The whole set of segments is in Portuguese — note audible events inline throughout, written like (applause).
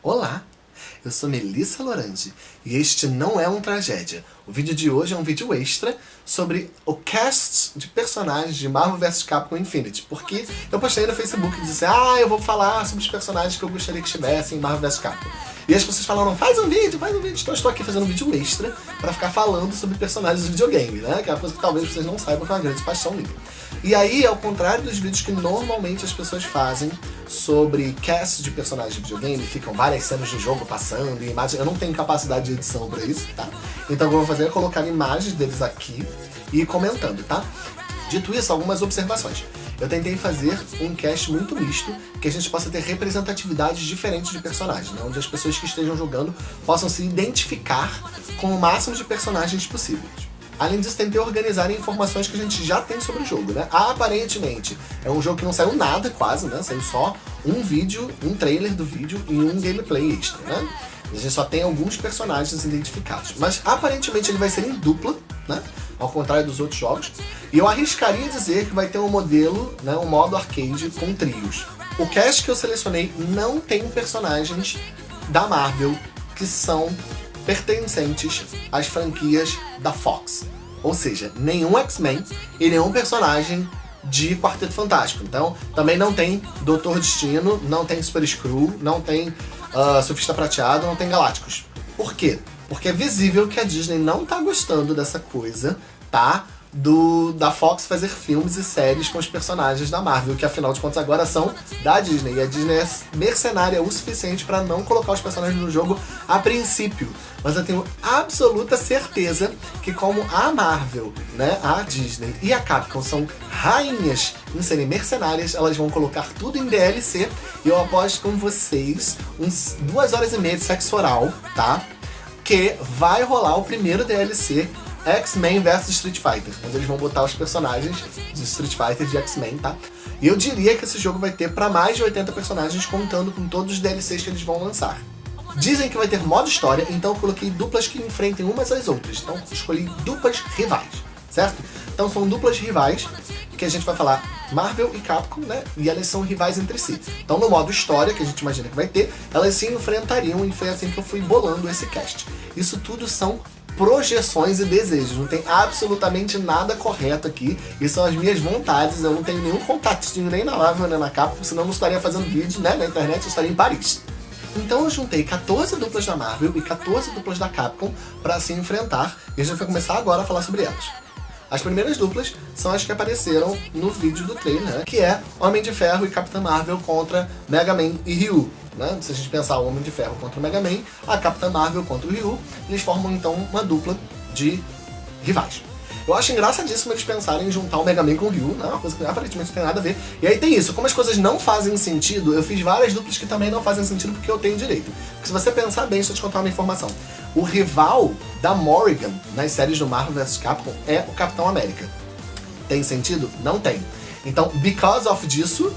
Olá, eu sou Melissa Lorange e este não é um tragédia. O vídeo de hoje é um vídeo extra sobre o cast de personagens de Marvel vs Capcom Infinity, porque eu postei no Facebook e disse ah, eu vou falar sobre os personagens que eu gostaria que estivessem em Marvel vs Capcom. E as pessoas falaram, faz um vídeo, faz um vídeo. Então eu estou aqui fazendo um vídeo extra para ficar falando sobre personagens de videogame, né? Que é uma coisa que talvez vocês não saibam que é uma grande paixão minha. E aí, ao contrário dos vídeos que normalmente as pessoas fazem sobre cast de personagens de videogame, ficam várias cenas de jogo passando e imagens, eu não tenho capacidade de edição para isso, tá? Então o que eu vou fazer é colocar imagens deles aqui e comentando, tá? Dito isso, algumas observações. Eu tentei fazer um cast muito misto, que a gente possa ter representatividades diferentes de personagens, né? onde as pessoas que estejam jogando possam se identificar com o máximo de personagens possíveis. Além disso, tentei organizar informações que a gente já tem sobre o jogo, né? Aparentemente, é um jogo que não saiu nada quase, né? Saiu só um vídeo, um trailer do vídeo e um gameplay extra, né? A gente só tem alguns personagens identificados. Mas aparentemente ele vai ser em dupla, né? Ao contrário dos outros jogos. E eu arriscaria dizer que vai ter um modelo, né? Um modo arcade com trios. O cast que eu selecionei não tem personagens da Marvel que são pertencentes às franquias da Fox. Ou seja, nenhum X-Men e nenhum personagem de Quarteto Fantástico. Então, também não tem Doutor Destino, não tem Super Screw, não tem uh, Surfista Prateado, não tem Galácticos. Por quê? Porque é visível que a Disney não tá gostando dessa coisa, tá? Do, da Fox fazer filmes e séries com os personagens da Marvel, que afinal de contas agora são da Disney. E a Disney é mercenária o suficiente para não colocar os personagens no jogo a princípio. Mas eu tenho absoluta certeza que como a Marvel, né, a Disney e a Capcom são rainhas em serem mercenárias, elas vão colocar tudo em DLC e eu aposto com vocês uns duas horas e meia de sexo oral, tá? Que vai rolar o primeiro DLC X-Men vs Street Fighter, onde eles vão botar os personagens de Street Fighter de X-Men, tá? E eu diria que esse jogo vai ter para mais de 80 personagens, contando com todos os DLCs que eles vão lançar. Dizem que vai ter modo história, então eu coloquei duplas que enfrentem umas às outras. Então escolhi duplas rivais, certo? Então são duplas rivais que a gente vai falar Marvel e Capcom, né? E elas são rivais entre si. Então no modo história, que a gente imagina que vai ter, elas se enfrentariam e foi assim que eu fui bolando esse cast. Isso tudo são projeções e desejos. Não tem absolutamente nada correto aqui. E são as minhas vontades. Eu não tenho nenhum contatinho nem na Marvel nem na Capcom, senão eu não estaria fazendo vídeo né, na internet, eu estaria em Paris. Então eu juntei 14 duplas da Marvel e 14 duplas da Capcom para se enfrentar. E a gente vai começar agora a falar sobre elas. As primeiras duplas são as que apareceram no vídeo do trailer, que é Homem de Ferro e Capitã Marvel contra Mega Man e Ryu. Né? Se a gente pensar o Homem de Ferro contra o Mega Man, a Capitã Marvel contra o Ryu, eles formam então uma dupla de rivais. Eu acho engraçadíssimo eles pensarem em juntar o Mega Man com o Ryu, né? uma coisa que aparentemente não tem nada a ver. E aí tem isso, como as coisas não fazem sentido, eu fiz várias duplas que também não fazem sentido porque eu tenho direito. Porque se você pensar bem, deixa eu te contar uma informação. O rival da Morrigan nas séries do Marvel vs Capcom é o Capitão América. Tem sentido? Não tem. Então, because of disso,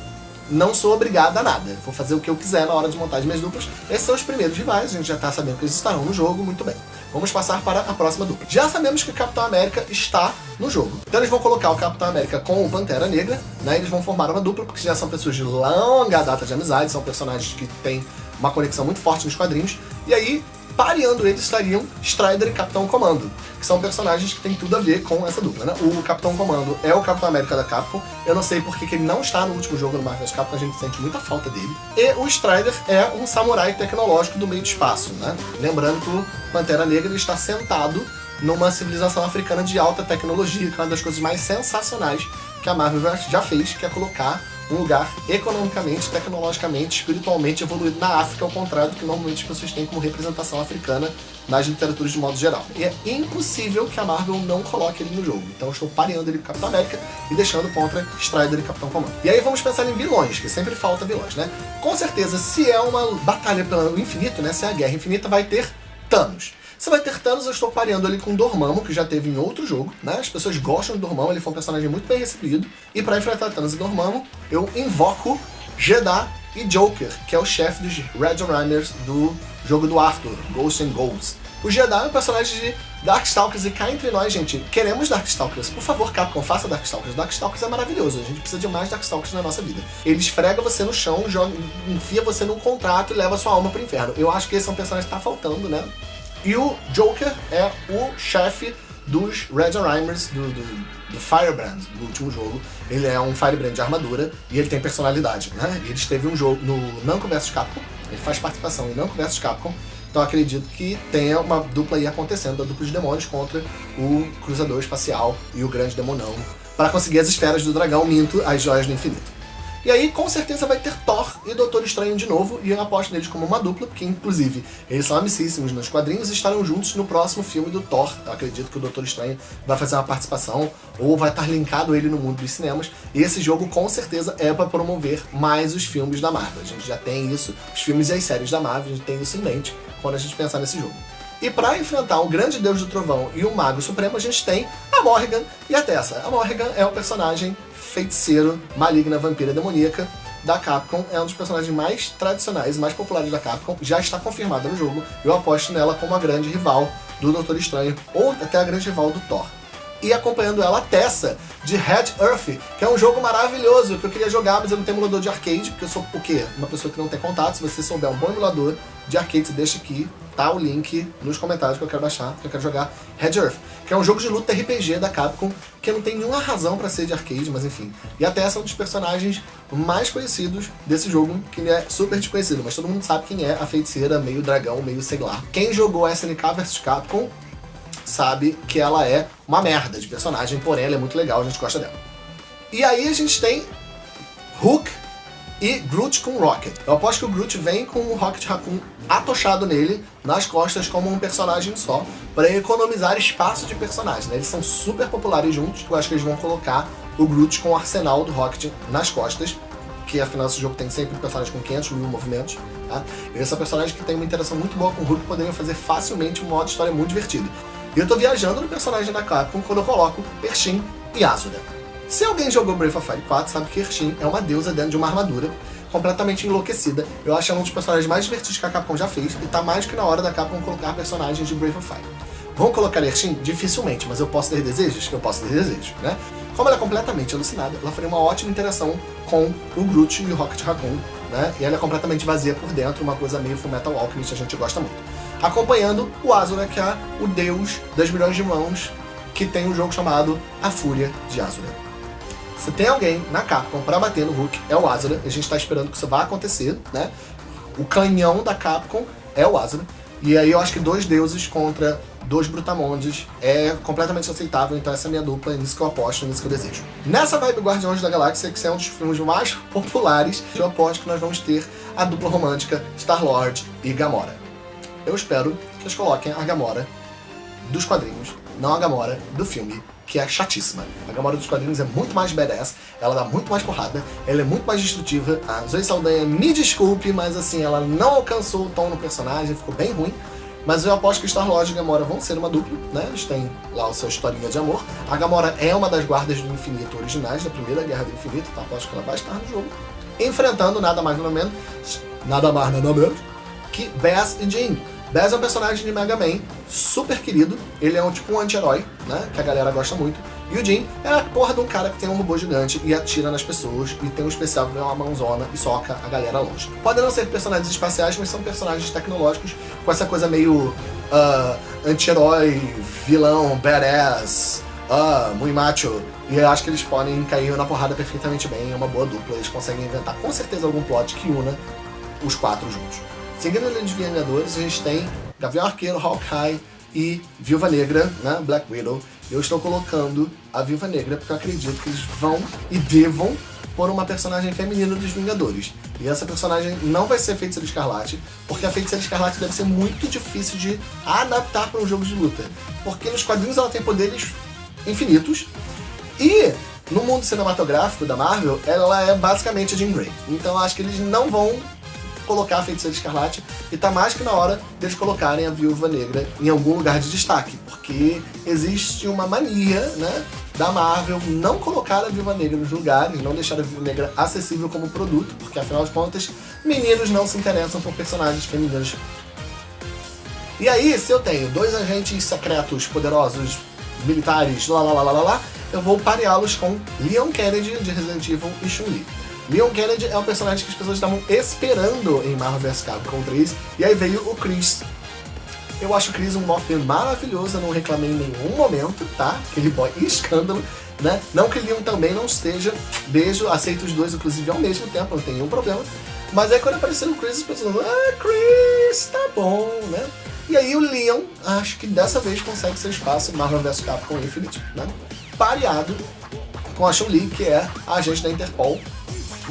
não sou obrigada a nada. Vou fazer o que eu quiser na hora de montar as minhas duplas. Esses são os primeiros rivais, a gente já tá sabendo que eles estarão no jogo, muito bem. Vamos passar para a próxima dupla. Já sabemos que o Capitão América está no jogo. Então eles vão colocar o Capitão América com o Pantera Negra, né? Eles vão formar uma dupla, porque já são pessoas de longa data de amizade, são personagens que têm uma conexão muito forte nos quadrinhos. E aí, pareando eles estariam Strider e Capitão Comando, que são personagens que têm tudo a ver com essa dupla, né? O Capitão Comando é o Capitão América da Capcom, eu não sei porque que ele não está no último jogo do Marvel Capcom, a gente sente muita falta dele. E o Strider é um samurai tecnológico do meio do espaço, né? Lembrando que o Pantera Negra está sentado numa civilização africana de alta tecnologia, que é uma das coisas mais sensacionais que a Marvel já fez, que é colocar um lugar economicamente, tecnologicamente, espiritualmente evoluído na África, ao contrário do que normalmente as pessoas têm como representação africana nas literaturas de modo geral. E é impossível que a Marvel não coloque ele no jogo. Então eu estou pareando ele com Capitão América e deixando contra Strider e Capitão Comando. E aí vamos pensar em vilões, que sempre falta vilões, né? Com certeza, se é uma batalha pelo infinito, né? Se é a Guerra Infinita, vai ter Thanos. Você vai ter Thanos, eu estou pareando ali com Dormammu, que já teve em outro jogo, né? As pessoas gostam de Dormammu, ele foi um personagem muito bem recebido. E para enfrentar Thanos e Dormammu, eu invoco Jeddah e Joker, que é o chefe dos Red Runners do jogo do Arthur, Ghosts and Goals. O Jedi é um personagem de Darkstalkers e cá entre nós, gente, queremos Darkstalkers. Por favor, Capcom, faça Darkstalkers. Darkstalkers é maravilhoso, a gente precisa de mais Darkstalkers na nossa vida. Ele esfrega você no chão, joga, enfia você num contrato e leva sua alma pro inferno. Eu acho que esse é um personagem que tá faltando, né? E o Joker é o chefe dos Red Rhymers, do, do, do, Firebrand, do último jogo. Ele é um Firebrand de armadura e ele tem personalidade, né? Ele esteve um jogo no Namco vs Capcom, ele faz participação em Namco vs Capcom, então acredito que tenha uma dupla aí acontecendo, a dupla de demônios contra o Cruzador Espacial e o Grande Demonão, para conseguir as esferas do dragão, minto, as joias do infinito. E aí, com certeza, vai ter Thor e Doutor Estranho de novo, e eu aposto neles como uma dupla, porque, inclusive, eles são amicíssimos nos quadrinhos e estarão juntos no próximo filme do Thor. Eu acredito que o Doutor Estranho vai fazer uma participação, ou vai estar linkado ele no mundo dos cinemas, e esse jogo, com certeza, é para promover mais os filmes da Marvel. A gente já tem isso, os filmes e as séries da Marvel, a gente tem isso em mente quando a gente pensar nesse jogo. E para enfrentar o grande deus do trovão e o mago supremo, a gente tem a Morrigan e a Tessa. A Morrigan é o personagem feiticeiro, maligna, vampira demoníaca da Capcom. É um dos personagens mais tradicionais e mais populares da Capcom. Já está confirmada no jogo. Eu aposto nela como a grande rival do Doutor Estranho, ou até a grande rival do Thor. E acompanhando ela, a Tessa, de Red Earth, que é um jogo maravilhoso, que eu queria jogar, mas eu não tenho emulador de arcade, porque eu sou o quê? Uma pessoa que não tem contato. Se você souber um bom emulador de arcade, você deixa aqui, tá o link nos comentários que eu quero baixar, que eu quero jogar Red Earth, que é um jogo de luta RPG da Capcom, que não tem nenhuma razão para ser de arcade, mas enfim. E até é um dos personagens mais conhecidos desse jogo, que é super desconhecido, mas todo mundo sabe quem é a feiticeira, meio dragão, meio sei lá. Quem jogou SNK vs Capcom sabe que ela é uma merda de personagem, porém ela é muito legal, a gente gosta dela. E aí a gente tem Hook e Groot com Rocket. Eu aposto que o Groot vem com o Rocket Raccoon atochado nele, nas costas, como um personagem só, para economizar espaço de personagem. Né? Eles são super populares juntos, eu acho que eles vão colocar o Groot com o arsenal do Rocket nas costas, que afinal esse jogo tem sempre personagem com 500 mil movimentos. Tá? E um personagem que tem uma interação muito boa com o Hulk, poderiam fazer facilmente um modo de história muito divertido. E eu tô viajando no personagem da Capcom quando eu coloco Pershin e Asura. Se alguém jogou Breath of Fire 4, sabe que Pershin é uma deusa dentro de uma armadura, completamente enlouquecida. Eu acho ela um dos personagens mais divertidos que a Capcom já fez, e tá mais que na hora da Capcom colocar personagens de Breath of Fire. Vão colocar Pershin? Dificilmente, mas eu posso ter desejos? Eu posso ter desejos, né? Como ela é completamente alucinada, ela faria uma ótima interação com o Groot e o Rocket Raccoon, né? E ela é completamente vazia por dentro, uma coisa meio Fullmetal Alchemist, a gente gosta muito acompanhando o Azura, que é o deus das milhões de mãos, que tem um jogo chamado A Fúria de Azura. Se tem alguém na Capcom para bater no Hulk, é o Azura, a gente está esperando que isso vá acontecer, né? O canhão da Capcom é o Azura, e aí eu acho que dois deuses contra dois brutamondes é completamente aceitável, então essa é a minha dupla, é nisso que eu aposto, é nisso que eu desejo. Nessa vibe Guardiões da Galáxia, que é um dos filmes mais (laughs) populares, eu aposto que nós vamos ter a dupla romântica Star-Lord e Gamora. Eu espero que eles coloquem a Gamora dos quadrinhos, não a Gamora do filme, que é chatíssima. A Gamora dos quadrinhos é muito mais badass, ela dá muito mais porrada, ela é muito mais destrutiva. A Zoe Saldanha, me desculpe, mas assim, ela não alcançou o tom no personagem, ficou bem ruim. Mas eu aposto que Star-Lord e Gamora vão ser uma dupla, né? Eles têm lá o seu historinha de amor. A Gamora é uma das guardas do infinito originais, da primeira Guerra do Infinito, então aposto que ela vai estar no jogo. Enfrentando nada mais nada menos, nada mais nada menos, que Bass e Jean. Bass é um personagem de Mega Man, super querido, ele é um tipo um anti-herói, né, que a galera gosta muito. E o Jin é a porra de um cara que tem um robô gigante e atira nas pessoas, e tem um especial que é uma mãozona e soca a galera longe. Podem não ser personagens espaciais, mas são personagens tecnológicos, com essa coisa meio uh, anti-herói, vilão, badass, uh, muito macho. E eu acho que eles podem cair na porrada perfeitamente bem, é uma boa dupla, eles conseguem inventar com certeza algum plot que una os quatro juntos. Seguindo a linha de Vingadores, a gente tem Gavião Arqueiro, Hawkeye e Viúva Negra, né, Black Widow. Eu estou colocando a Viúva Negra porque eu acredito que eles vão e devam pôr uma personagem feminina dos Vingadores. E essa personagem não vai ser Feiticeira Escarlate, porque a Feiticeira Escarlate deve ser muito difícil de adaptar para um jogo de luta. Porque nos quadrinhos ela tem poderes infinitos, e no mundo cinematográfico da Marvel, ela é basicamente a Jean Grey. Então acho que eles não vão colocar a Feiticeira Escarlate e tá mais que na hora deles colocarem a Viúva Negra em algum lugar de destaque, porque existe uma mania, né, da Marvel não colocar a Viúva Negra nos lugares, não deixar a Viúva Negra acessível como produto, porque afinal de contas, meninos não se interessam por personagens femininos E aí, se eu tenho dois agentes secretos, poderosos, militares, lá lá lá lá lá, eu vou pareá-los com Leon Kennedy de Resident Evil e Chun-Li. Leon Kennedy é um personagem que as pessoas estavam esperando em Marvel vs Capcom 3, e aí veio o Chris. Eu acho o Chris um Morphin maravilhoso, eu não reclamei em nenhum momento, tá? Aquele boy (laughs) escândalo, né? Não que Leon também não esteja, beijo, aceito os dois inclusive ao mesmo tempo, não tem nenhum problema. Mas aí quando apareceu o Chris, as pessoas ah, Chris, tá bom, né? E aí o Leon, acho que dessa vez consegue seu espaço Marvel vs Capcom Infinite, né? Pareado com a Chun-Li, que é a agente da Interpol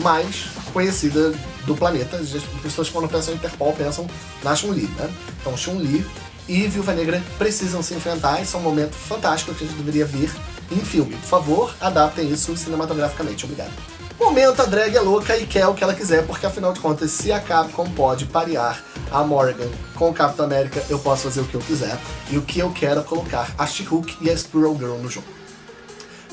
mais conhecida do planeta. As pessoas quando pensam em Interpol pensam na Chun-Li, né? Então Chun-Li e Viúva Negra precisam se enfrentar, isso é um momento fantástico que a gente deveria ver em filme. Por favor, adaptem isso cinematograficamente, obrigado. Momento, a drag é louca e quer o que ela quiser, porque afinal de contas, se a Capcom pode parear a Morgan com o Capitão América, eu posso fazer o que eu quiser. E o que eu quero é colocar a She-Hulk e a Squirrel Girl no jogo.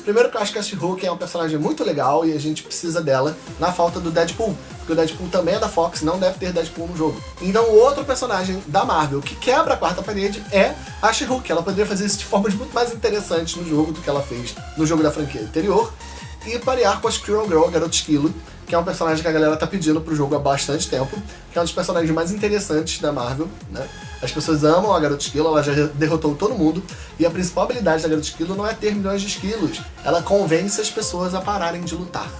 Primeiro que eu acho que a She-Hulk é um personagem muito legal e a gente precisa dela na falta do Deadpool. Porque o Deadpool também é da Fox, não deve ter Deadpool no jogo. Então o outro personagem da Marvel que quebra a quarta parede é a She-Hulk. Ela poderia fazer isso de formas muito mais interessantes no jogo do que ela fez no jogo da franquia anterior e parear com a Squirrel Girl, a Garota Esquilo, que é um personagem que a galera tá pedindo pro jogo há bastante tempo, que é um dos personagens mais interessantes da Marvel, né? As pessoas amam a Garota Esquilo, ela já derrotou todo mundo, e a principal habilidade da Garota Esquilo não é ter milhões de esquilos, ela convence as pessoas a pararem de lutar.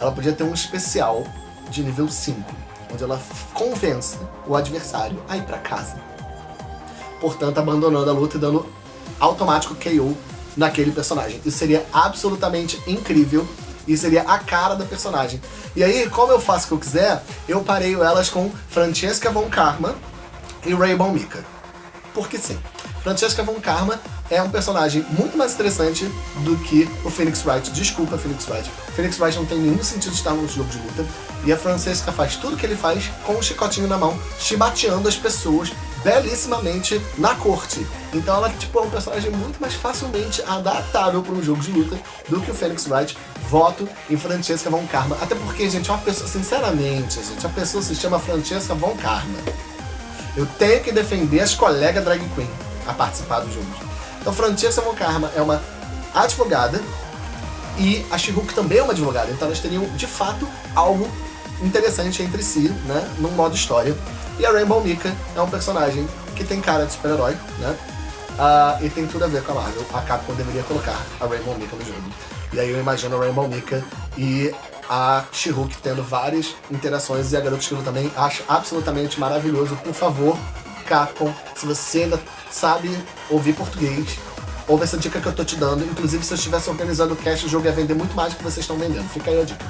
Ela podia ter um especial de nível 5, onde ela convence o adversário a ir pra casa. Portanto, abandonando a luta e dando automático KO naquele personagem. Isso seria absolutamente incrível e seria a cara da personagem. E aí, como eu faço o que eu quiser, eu pareio elas com Francesca Von Karma e Rainbow Mika. Porque sim. Francesca Von Karma é um personagem muito mais interessante do que o Phoenix Wright. Desculpa, Phoenix Wright. Phoenix Wright não tem nenhum sentido estar num jogo de luta. E a Francesca faz tudo que ele faz com um chicotinho na mão, chibateando as pessoas belíssimamente na corte. Então ela tipo, é um personagem muito mais facilmente adaptável para um jogo de luta do que o Phoenix Wright. Voto em Francesca Von Karma. Até porque, gente, é uma pessoa, sinceramente, gente, a pessoa se chama Francesca Von Karma. Eu tenho que defender as colegas drag queen a participar do jogo. Então Francesca Von Karma é uma advogada e a she também é uma advogada. Então elas teriam, de fato, algo interessante entre si, né, num modo história. E a Rainbow Mika é um personagem que tem cara de super-herói, né? Uh, e tem tudo a ver com a Marvel. A Capcom deveria colocar a Rainbow Mika no jogo. E aí eu imagino a Rainbow Mika e a She-Hulk tendo várias interações e a Garota Esquilo também. Acho absolutamente maravilhoso. Por favor, Capcom, se você ainda sabe ouvir português, ouve essa dica que eu tô te dando. Inclusive, se eu estivesse organizando o cast, o jogo ia vender muito mais do que vocês estão vendendo. Fica aí a dica.